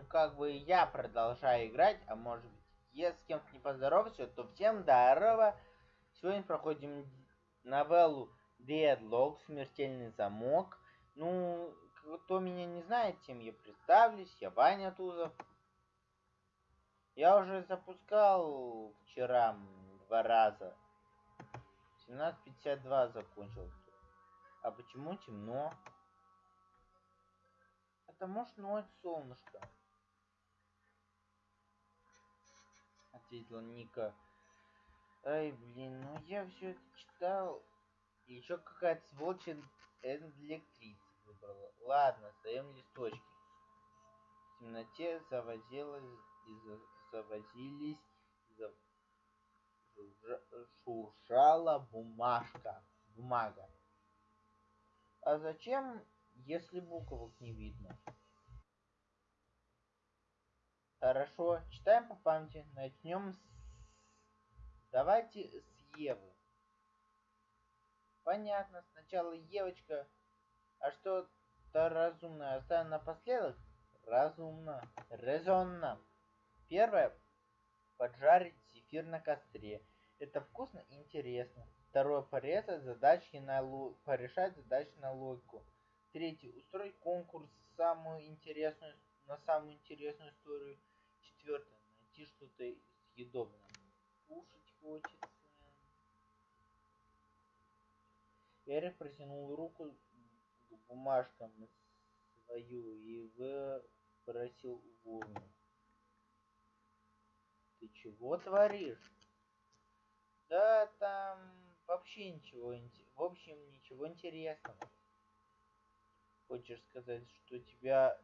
ну, как бы я продолжаю играть, а может быть, если с кем-то не поздоровался, то всем здорово. Сегодня проходим новеллу Deadlock, Смертельный замок. Ну, кто меня не знает, тем я представлюсь, я Ваня Тузов. Я уже запускал вчера два раза. 17.52 закончил. А почему темно? Потому что ночь солнышко. Ответила Ника. Ай, блин, ну я все это читал. И еще какая-то сволочь электрицу выбрала. Ладно, остаем листочки. В темноте завозилась и завозились, зав... шуршала бумажка. Бумага. А зачем, если буквок не видно? Хорошо, читаем по памяти. Начнем с... Давайте с Евы. Понятно, сначала Евочка, а что-то разумное оставим напоследок? Разумно, резонно. Первое. Поджарить зефир на костре. Это вкусно и интересно. Второе. Порезать задачки на лу... порешать задачи на логику. Третье. Устроить конкурс самую интересную, на самую интересную историю. Четвертое. Найти что-то съедобное. Кушать хочется. Эрик протянул руку к бумажкам свою и выбросил в урну. Ты чего творишь? Да там вообще ничего, в общем, ничего интересного. Хочешь сказать, что у тебя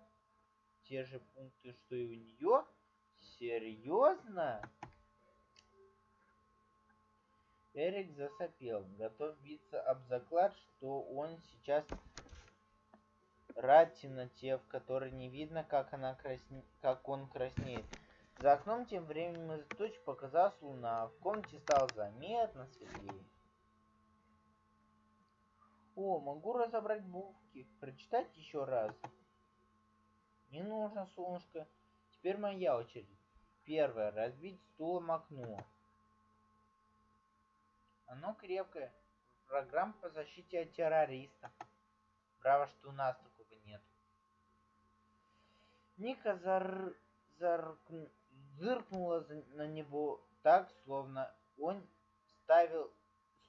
те же пункты, что и у нее? Серьезно? Эрик засопел, готов биться об заклад, что он сейчас рад темноте, в которой не видно, как, она красне... как он краснеет. За окном тем временем из туч показалась луна. В комнате стало заметно светлее. О, могу разобрать буквы, прочитать еще раз. Не нужно, солнышко. Теперь моя очередь. Первое. Разбить стулом окно. Оно крепкое. Программа по защите от террористов. Браво, что у нас такого нет. Ника зар... Зар... зыркнула на него так, словно он ставил...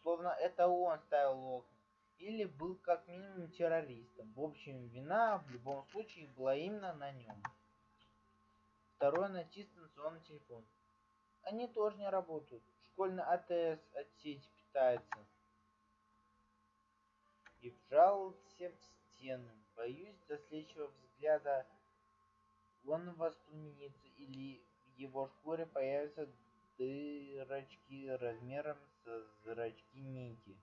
Словно это он ставил окна. Или был как минимум террористом. В общем, вина в любом случае была именно на нем. Второе найти станционный телефон. Они тоже не работают. Школьный АТС от сети питается. И вжался в стену. Боюсь, до следующего взгляда он воспламенится или в его шкуре появятся дырочки размером со зрачки Ники.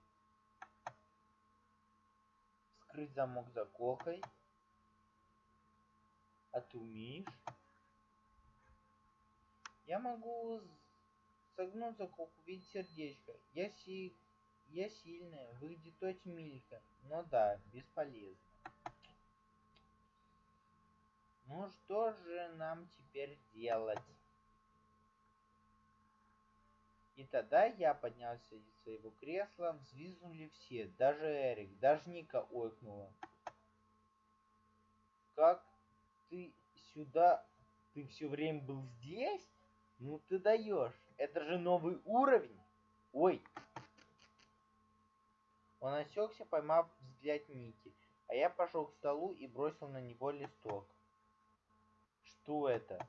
Вскрыть замок заколкой. А ты умеешь? Я могу согнуть заколку в виде сердечка. Я, си... я сильная, выглядит очень миленько. Но да, бесполезно. Ну что же нам теперь делать? И тогда я поднялся из своего кресла, взвизгнули все, даже Эрик, даже Ника ойкнула. Как ты сюда... Ты все время был здесь? Ну ты даешь. Это же новый уровень. Ой. Он осекся, поймав взгляд Ники, а я пошел к столу и бросил на него листок. Что это?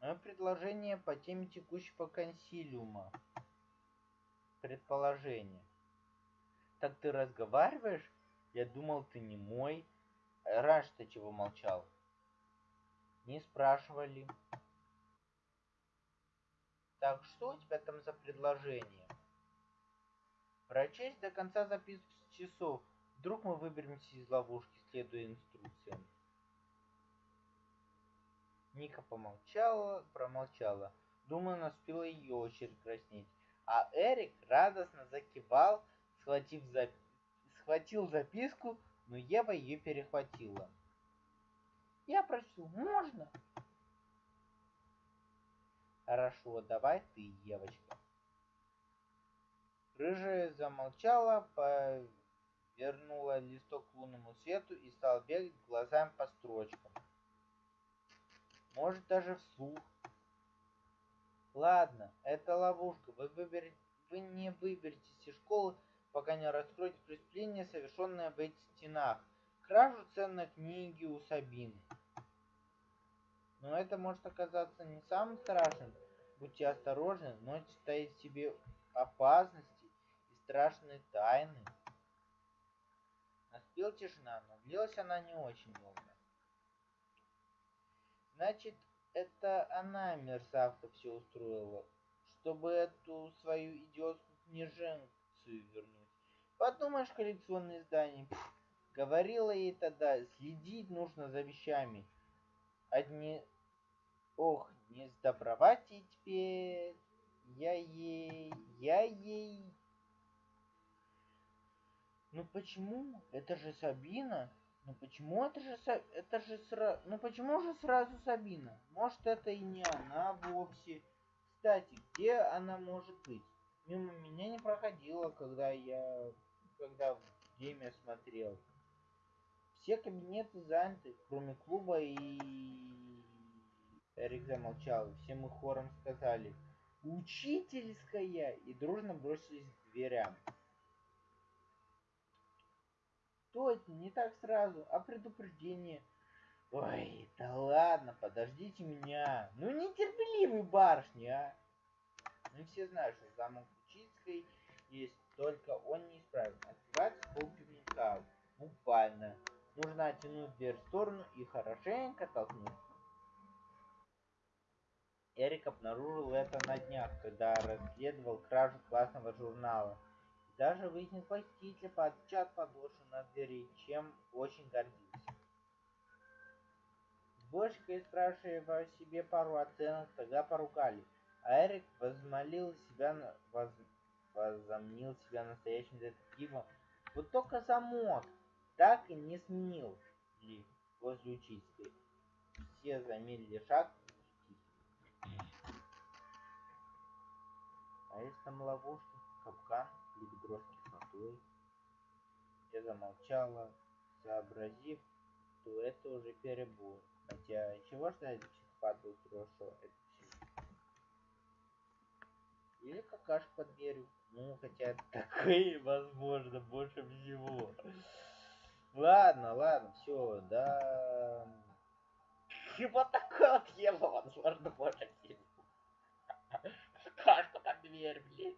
Мое предложение по теме текущего консилиума. Предположение. Так ты разговариваешь? Я думал, ты не мой. Раньше ты чего молчал? Не спрашивали. Так что у тебя там за предложение? Прочесть до конца записку с часов. Вдруг мы выберемся из ловушки, следуя инструкциям. Ника помолчала, промолчала. Думаю, наступила ее очередь краснеть. А Эрик радостно закивал, схватив зап... схватил записку, но Ева ее перехватила. Я прочту? Можно? Хорошо, давай ты, девочка. Рыжая замолчала, повернула листок к лунному свету и стала бегать глазами по строчкам. Может, даже вслух. Ладно, это ловушка. Вы, выберете, вы не выберетесь из школы, пока не раскроете преступление, совершенное в этих стенах. Кражу ценной книги у Сабины. Но это может оказаться не самым страшным. Будьте осторожны, ночь стоит в себе опасности и страшные тайны. Наступила тишина, но длилась она не очень долго. Значит, это она, мерзавка, все устроила, чтобы эту свою идиотскую книженцию вернуть. Подумаешь, коллекционные издания. Пфф, говорила ей тогда, следить нужно за вещами. Одни... Ох, не сдобровать ей теперь. Я ей... Я ей... Ну почему? Это же Сабина. Ну почему это же это же сразу, ну почему же сразу Сабина? Может это и не она вовсе. Кстати, где она может быть? Мимо меня не проходила, когда я когда в Деме смотрел. Все кабинеты заняты, кроме клуба и... Эрик замолчал. Все мы хором сказали «Учительская!» и дружно бросились к дверям. Точно, не так сразу, а предупреждение. Ой, да ладно, подождите меня. Ну, нетерпеливый барышни, а. Ну, все знают, что замок Учицкой есть, только он не исправен. Нужно оттянуть дверь в сторону и хорошенько толкнуть. Эрик обнаружил это на днях, когда расследовал кражу классного журнала. Даже выяснил посетителя под час подольше на двери, чем очень гордился. Дворщика и спрашивая себе пару оценок, тогда поругали, а Эрик возмолил себя, воз, возомнил себя настоящим детективом. Вот только замок так и не сменил ли возле учительской. Все замедлили шаг. А если там ловушка, капкан? ведро с кислотой. Я замолчала, сообразив, что это уже перебор. Хотя, чего ждать психопата устроил это? Или какашка под дверью. Ну, хотя такое возможно больше всего. Ладно, ладно, все, да. Вот такое его возможно больше всего. Какашка под дверь, блин.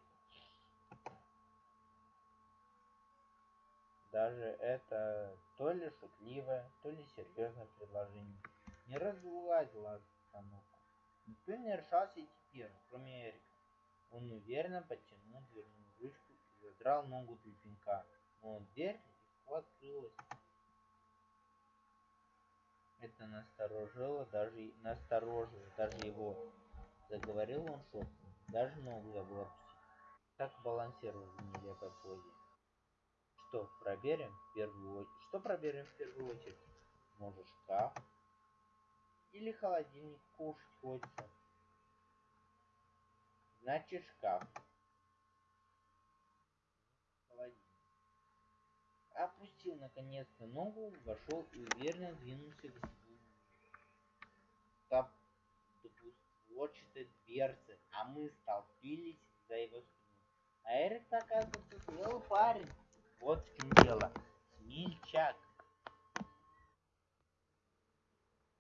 Даже это то ли шутливое, то ли серьезное предложение не разгладило обстановку. Никто не решался идти первым, кроме Эрика. Он уверенно подтянул дверную ручку и задрал ногу для пинка, но дверь открылась. Это насторожило даже, насторожило даже его. Заговорил он шепотом, даже ногу забыл опустить. Так балансировал в нелепой позе. Что проверим в первую очередь? Что проверим в первую очередь? Может шкаф? Или холодильник кушать хочется? Значит шкаф. Холодильник. Опустил наконец-то ногу, вошел и уверенно двинулся к двустворчатой дверцы, а мы столпились за его спиной. А Эрик, оказывается, смелый парень. Вот в чем дело. Смельчак.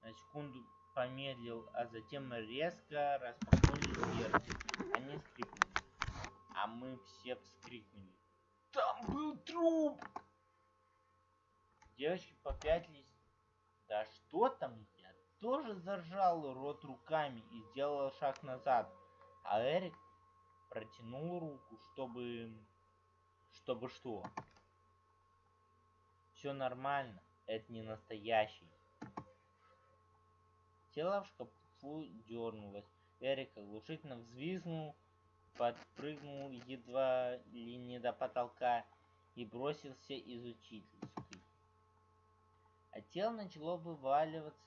На секунду помедлил, а затем резко распахнули дверцы. Они скрипнули. А мы все вскрикнули. Там был труп! Девочки попятились. Да что там? Я тоже зажал рот руками и сделал шаг назад. А Эрик протянул руку, чтобы чтобы что? Все нормально, это не настоящий. Тело в шкафу дернулось. Эрик оглушительно взвизгнул, подпрыгнул едва ли не до потолка и бросился из учительской. А тело начало вываливаться